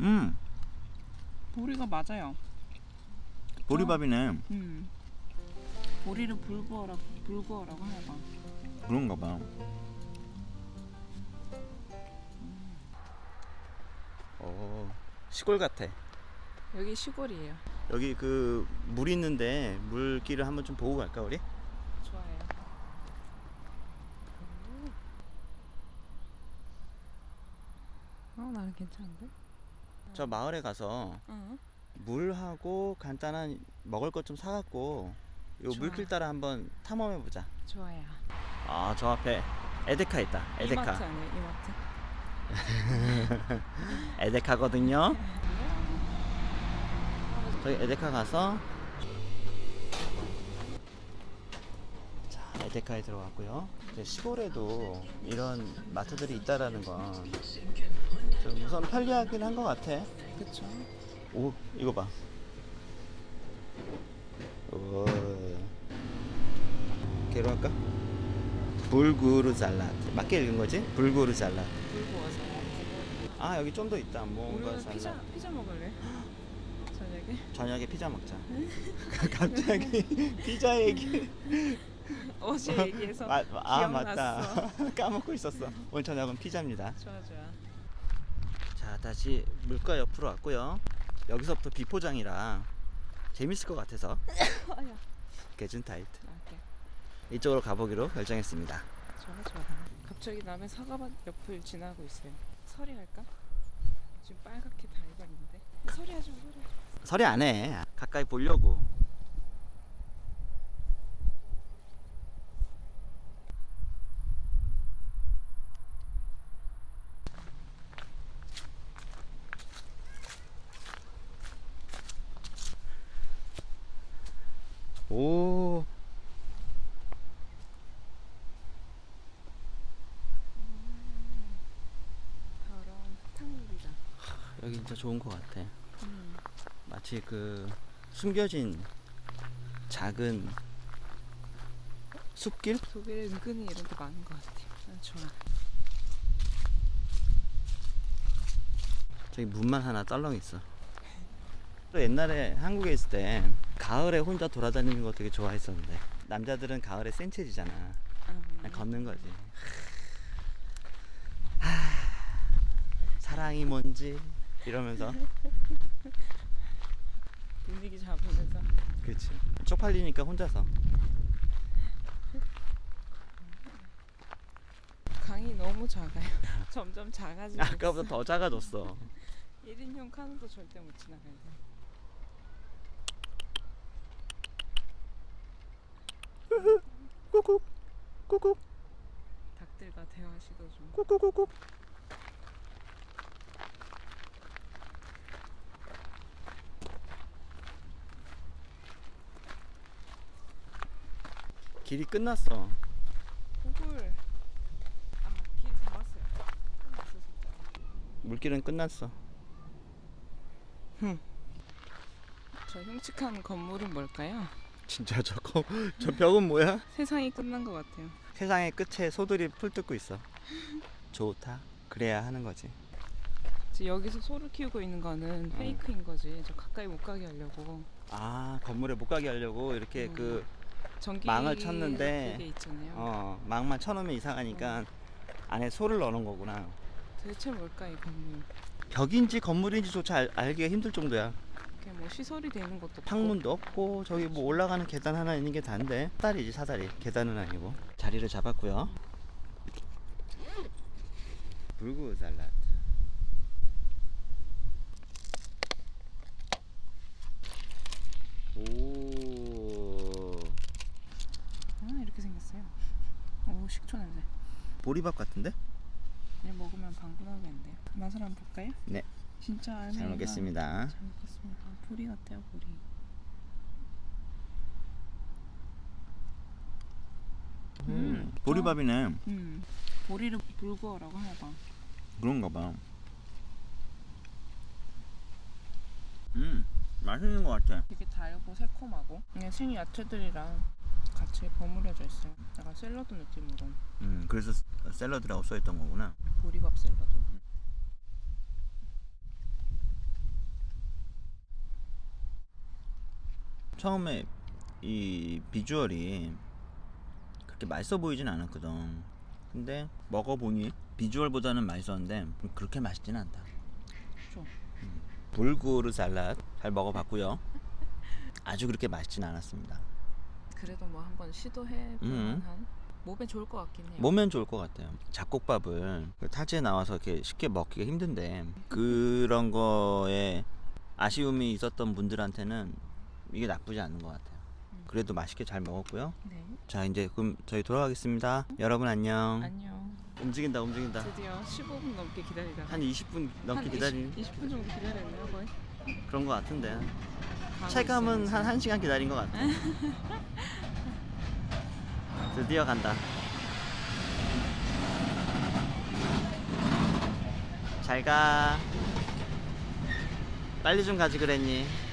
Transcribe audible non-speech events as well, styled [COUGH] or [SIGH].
음 보리가 맞아요. 보리밥이네 음. 보리를 불구어라 불구어라고 하나 봐. 그런가 봐 어, 시골 같아 여기 시골이에요. 여기 그 물 있는데 물길을 한번 좀 보고 갈까 우리? 좋아요. 어 나는 괜찮은데? 저 마을에 가서 응. 물하고 간단한 먹을 것 좀 사갖고 요 좋아. 물길 따라 한번 탐험해 보자. 좋아요. 아 저 앞에 에데카 있다. 이마트 에데카. 아니에요 이마트? [LAUGHS] 에데카거든요. 저희 에데카 가서 자 에데카에 들어왔고요. 이제 시골에도 이런 마트들이 있다라는 건 좀 우선 편리하긴 한 것 같아. 그쵸. 오 이거 봐. 오. 걔로 할까? 불구르 잘라트 맞게 읽은 거지? 불구르 잘라트 불구워서. 아 여기 좀 더 있다 뭔가 우리는 피자 잘라 피자 먹을래? [GASPS] 저녁에? 저녁에 피자 먹자 [LAUGHS] 갑자기 [LAUGHS] 피자 얘기 [LAUGHS] 어제 얘기해서 마- 아 기억났어. 맞다 까먹고 있었어 오늘 저녁은 피자입니다 좋아 좋아. 자 다시 물가 옆으로 왔고요 여기서부터 비포장이라 재밌을 것 같아서. 게준타이트 오케이. 이쪽으로 가보기로 결정했습니다 좋아 좋아. 갑자기 남의 사과밭 옆을 지나고 있어요. 서리 할까? 지금 빨갛게 다 익었는데. 서리 하지 마 서리. 하지 마. 서리 안해 가까이 보려고 오. 여기 진짜 좋은 것 같아 음. 마치 그 숨겨진 작은 숲길? 독일에 은근히 이런 게 많은 것 같아. 난 좋아. 저기 문만 하나 떨렁 있어. 또 옛날에 한국에 있을 때 가을에 혼자 돌아다니는 거 되게 좋아했었는데 남자들은 가을에 센체지잖아. 아, 그냥 걷는 거지. 하, 사랑이 뭔지 이러면서 [LAUGHS] 분위기 잡으면서. 그렇지. 쪽팔리니까 혼자서. 강이 너무 작아요. [LAUGHS] 점점 작아지고. 아까보다 더 작아졌어. [LAUGHS] 1인용 카누도 절대 못 지나가야 돼. 꾹꾹 꾹꾹 닭들과 대화 시도 중. 꾹꾹꾹꾹. 길이 끝났어. 구글. 아, 길다 왔어요. 끝났어, 진짜. 물길은 끝났어. 저 흉측한 건물은 뭘까요? 진짜 저거 [LAUGHS] 저 벽은 뭐야? 세상이 끝난 것 같아요. 세상의 끝에 소들이 풀 뜯고 있어. 좋다. 그래야 하는 거지. 여기서 소를 키우고 있는 거는 페이크인 거지. 저 가까이 못 가게 하려고. 아 건물에 못 가게 하려고 이렇게 음. 그 망을 쳤는데. 어, 망만 쳐놓으면 이상하니까 안에 소를 넣어놓은 거구나. 대체 뭘까 이 건물? 벽인지 건물인지조차 알, 알기가 힘들 정도야. 이렇게 뭐 시설이 되는 것도. 창문도 없고 저기 뭐 올라가는 계단 하나 있는 게 다인데 사다리지 사다리 계단은 아니고 자리를 잡았고요. 불구 살라드. 오아 이렇게 생겼어요. 오 식초 냄새. 보리밥 같은데? 이제 먹으면 방구나겠는데요. 맛을 한번 볼까요? 네. 진짜 알맹이가 잘 먹겠습니다. 잘 먹겠습니다. 보리 같아요 보리. 음, 보리밥이네. 음 보리를 불구어라고 하나 봐. 그런가 봐. 음, 맛있는 것 같아. 되게 달고 새콤하고 그냥 생 야채들이랑 같이 버무려져 있어요. 약간 샐러드 느낌으로 음, 그래서 샐러드라고 써있던 거구나. 보리밥 샐러드. 처음에 이 비주얼이 그렇게 맛있어 보이진 않았거든. 근데 먹어보니 비주얼보다는 맛있었는데 그렇게 맛있진 않다. 좀. 불구르 살랏 잘 먹어봤고요. 아주 그렇게 맛있진 않았습니다. 그래도 뭐 한번 시도해 볼 음. 만한 몸에 좋을 것 같긴 해요. 몸엔 좋을 것 같아요. 잡곡밥을 그 타지에 나와서 이렇게 쉽게 먹기가 힘든데 그런 거에 아쉬움이 있었던 분들한테는 이게 나쁘지 않은 것 같아요. 그래도 맛있게 잘 먹었고요. 네. 자 이제 그럼 저희 돌아가겠습니다. 여러분 안녕. 안녕. 움직인다 움직인다. 드디어 15분 넘게 기다리다가 한 20분 넘게 한 기다린 20, 20분 정도 기다렸네요 거의. 그런 것 같은데 체감은 한 1시간 기다린 것 같아. [LAUGHS] 드디어 간다. 잘 가. 빨리 좀 가지 그랬니?